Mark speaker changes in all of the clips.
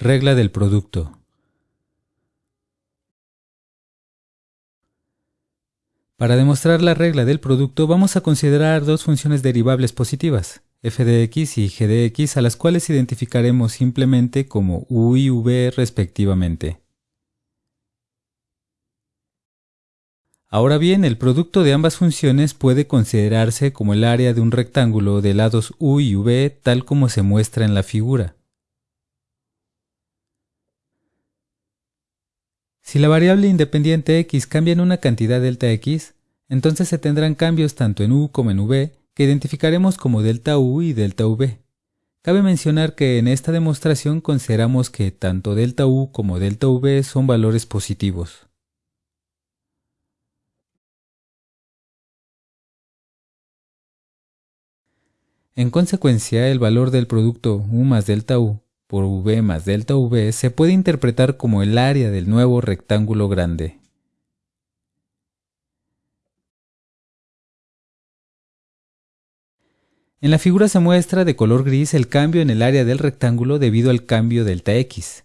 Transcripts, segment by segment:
Speaker 1: Regla del producto. Para demostrar la regla del producto vamos a considerar dos funciones derivables positivas, f de x y g de x, a las cuales identificaremos simplemente como u y v respectivamente. Ahora bien, el producto de ambas funciones puede considerarse como el área de un rectángulo de lados u y v tal como se muestra en la figura. Si la variable independiente x cambia en una cantidad delta x, entonces se tendrán cambios tanto en u como en v que identificaremos como delta u y delta v. Cabe mencionar que en esta demostración consideramos que tanto delta u como delta v son valores positivos. En consecuencia, el valor del producto U más delta U por V más delta V se puede interpretar como el área del nuevo rectángulo grande. En la figura se muestra de color gris el cambio en el área del rectángulo debido al cambio delta x.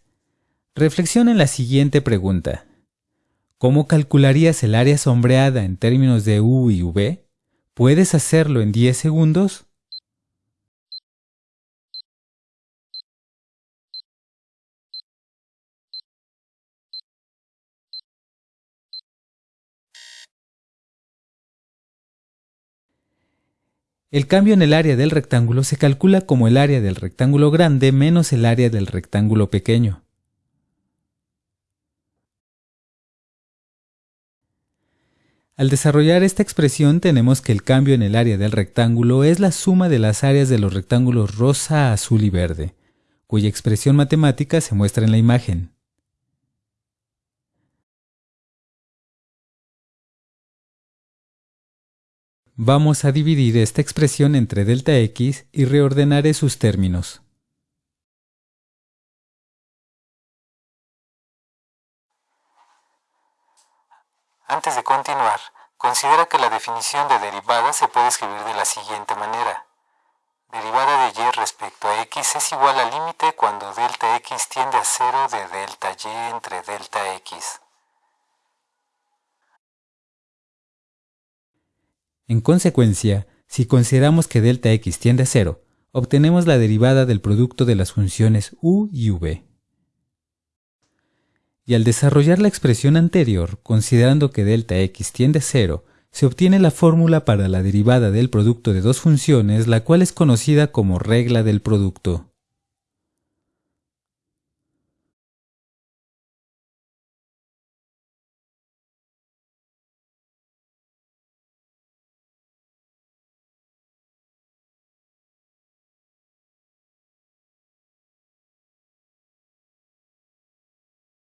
Speaker 1: Reflexiona en la siguiente pregunta. ¿Cómo calcularías el área sombreada en términos de u y v? ¿Puedes hacerlo en 10 segundos? El cambio en el área del rectángulo se calcula como el área del rectángulo grande menos el área del rectángulo pequeño. Al desarrollar esta expresión tenemos que el cambio en el área del rectángulo es la suma de las áreas de los rectángulos rosa, azul y verde, cuya expresión matemática se muestra en la imagen. Vamos a dividir esta expresión entre delta x y reordenaré sus términos.
Speaker 2: Antes de continuar, considera que la definición de derivada se puede escribir de la siguiente manera. Derivada de y respecto a x es igual al límite cuando delta x tiende a cero de delta y entre delta x.
Speaker 1: En consecuencia, si consideramos que delta x tiende a cero, obtenemos la derivada del producto de las funciones u y v. Y al desarrollar la expresión anterior, considerando que delta x tiende a cero, se obtiene la fórmula para la derivada del producto de dos funciones, la cual es conocida como regla del producto.